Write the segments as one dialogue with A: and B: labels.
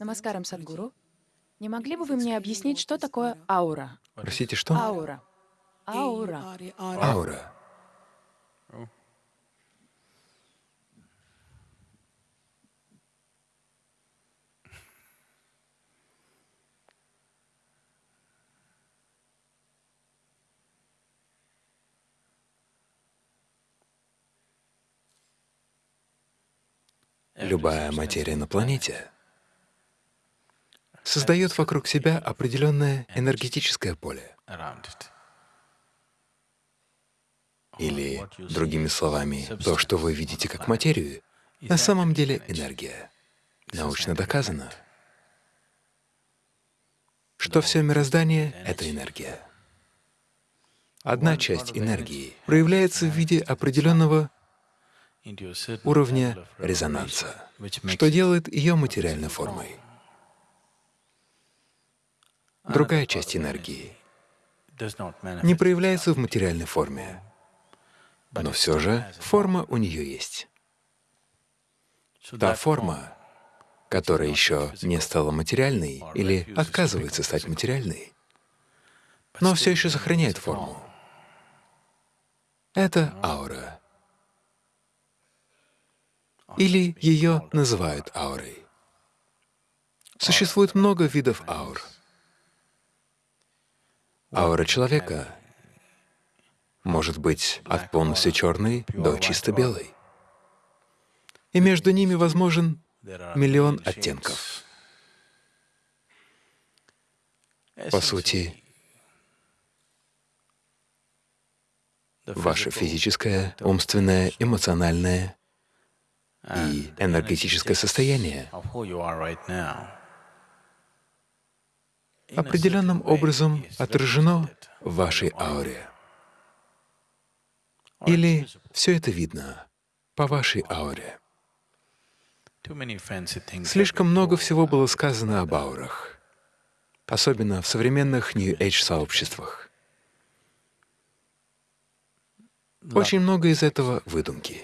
A: Намаскарам, Садгуру. Не могли бы вы мне объяснить, что такое аура?
B: Простите, что?
A: Аура. Аура.
B: Аура. Любая материя на планете создает вокруг себя определенное энергетическое поле. Или, другими словами, то, что вы видите как материю, на самом деле энергия. Научно доказано, что все мироздание — это энергия. Одна часть энергии проявляется в виде определенного уровня резонанса, что делает ее материальной формой. Другая часть энергии не проявляется в материальной форме, но все же форма у нее есть. Та форма, которая еще не стала материальной или отказывается стать материальной, но все еще сохраняет форму. Это аура или ее называют аурой. Существует много видов аур. Аура человека может быть от полностью черной до чисто белой. И между ними возможен миллион оттенков. По сути, ваше физическое, умственное, эмоциональное и энергетическое состояние определенным образом отражено в вашей ауре. Или все это видно по вашей ауре. Слишком много всего было сказано об аурах, особенно в современных New Age сообществах. Очень много из этого — выдумки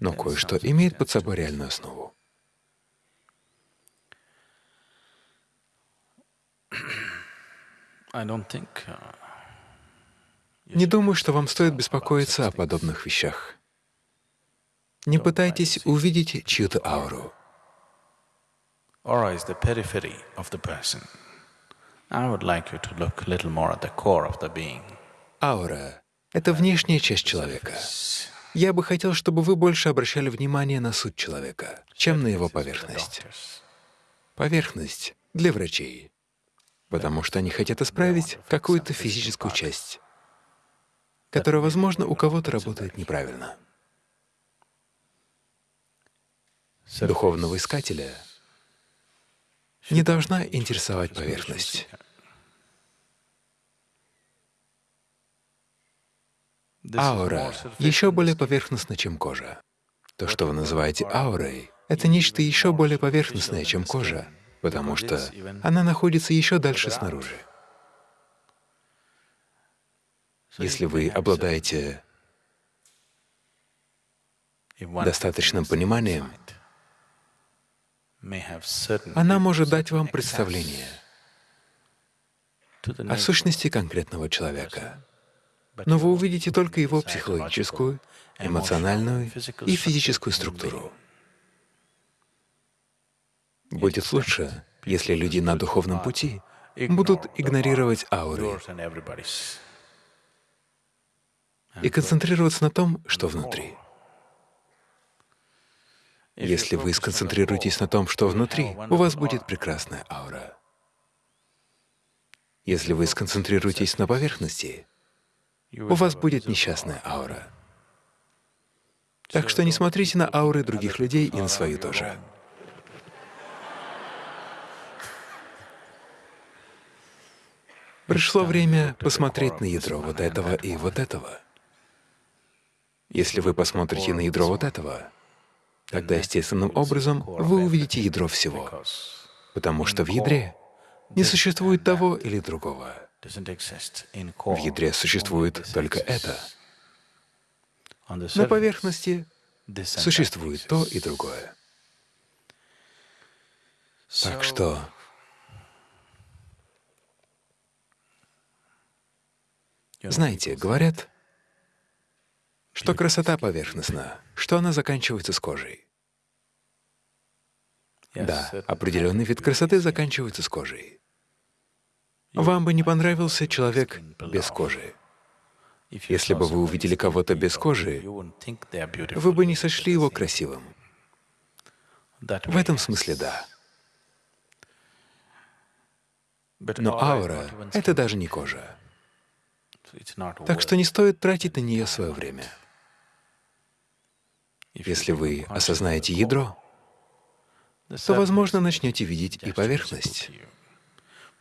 B: но кое-что имеет под собой реальную основу. Не думаю, что вам стоит беспокоиться о подобных вещах. Не пытайтесь увидеть чью-то ауру. Аура — это внешняя часть человека. Я бы хотел, чтобы вы больше обращали внимание на суть человека, чем на его поверхность. Поверхность для врачей, потому что они хотят исправить какую-то физическую часть, которая, возможно, у кого-то работает неправильно. Духовного искателя не должна интересовать поверхность. Аура еще более поверхностна, чем кожа. То, что вы называете аурой, это нечто еще более поверхностное, чем кожа, потому что она находится еще дальше снаружи. Если вы обладаете достаточным пониманием, она может дать вам представление о сущности конкретного человека но вы увидите только его психологическую, эмоциональную и физическую структуру. Будет лучше, если люди на духовном пути будут игнорировать ауры и концентрироваться на том, что внутри. Если вы сконцентрируетесь на том, что внутри, у вас будет прекрасная аура. Если вы сконцентрируетесь на поверхности, у вас будет несчастная аура. Так что не смотрите на ауры других людей и на свою тоже. Пришло время посмотреть на ядро вот этого и вот этого. Если вы посмотрите на ядро вот этого, тогда естественным образом вы увидите ядро всего, потому что в ядре не существует того или другого. В ядре существует только это. На поверхности существует то и другое. Так что Знаете, говорят, что красота поверхностна, что она заканчивается с кожей. Да, определенный вид красоты заканчивается с кожей. Вам бы не понравился человек без кожи. Если бы вы увидели кого-то без кожи, вы бы не сочли его красивым. В этом смысле да. Но аура — это даже не кожа. Так что не стоит тратить на нее свое время. Если вы осознаете ядро, то, возможно, начнете видеть и поверхность.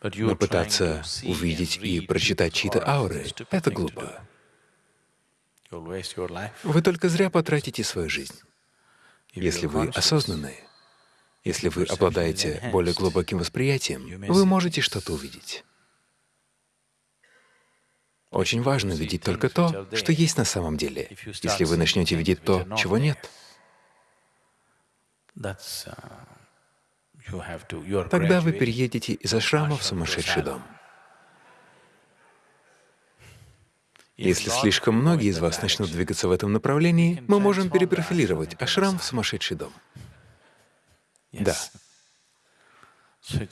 B: Но пытаться увидеть и прочитать чьи-то ауры — это глупо. Вы только зря потратите свою жизнь. Если вы осознанны, если вы обладаете более глубоким восприятием, вы можете что-то увидеть. Очень важно видеть только то, что есть на самом деле. Если вы начнете видеть то, чего нет, тогда вы переедете из ашрама в сумасшедший дом. Если слишком многие из вас начнут двигаться в этом направлении, мы можем перепрофилировать ашрам в сумасшедший дом. Да.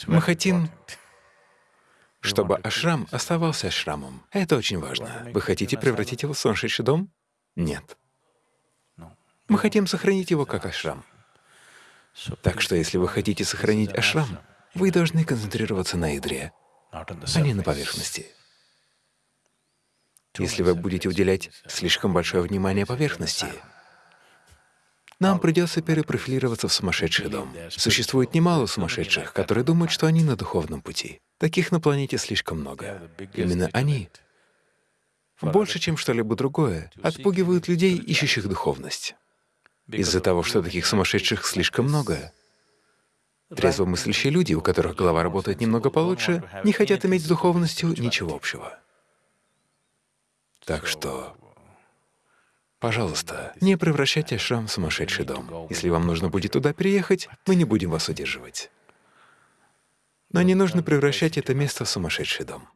B: Мы хотим, чтобы ашрам оставался ашрамом. Это очень важно. Вы хотите превратить его в сумасшедший дом? Нет. Мы хотим сохранить его как ашрам. Так что если вы хотите сохранить ашрам, вы должны концентрироваться на ядре, а не на поверхности. Если вы будете уделять слишком большое внимание поверхности, нам придется перепрофилироваться в сумасшедший дом. Существует немало сумасшедших, которые думают, что они на духовном пути. Таких на планете слишком много. Именно они, больше, чем что-либо другое, отпугивают людей, ищущих духовность. Из-за того, что таких сумасшедших слишком много, трезвомыслящие люди, у которых голова работает немного получше, не хотят иметь с духовностью ничего общего. Так что, пожалуйста, не превращайте ашрам в сумасшедший дом. Если вам нужно будет туда переехать, мы не будем вас удерживать. Но не нужно превращать это место в сумасшедший дом.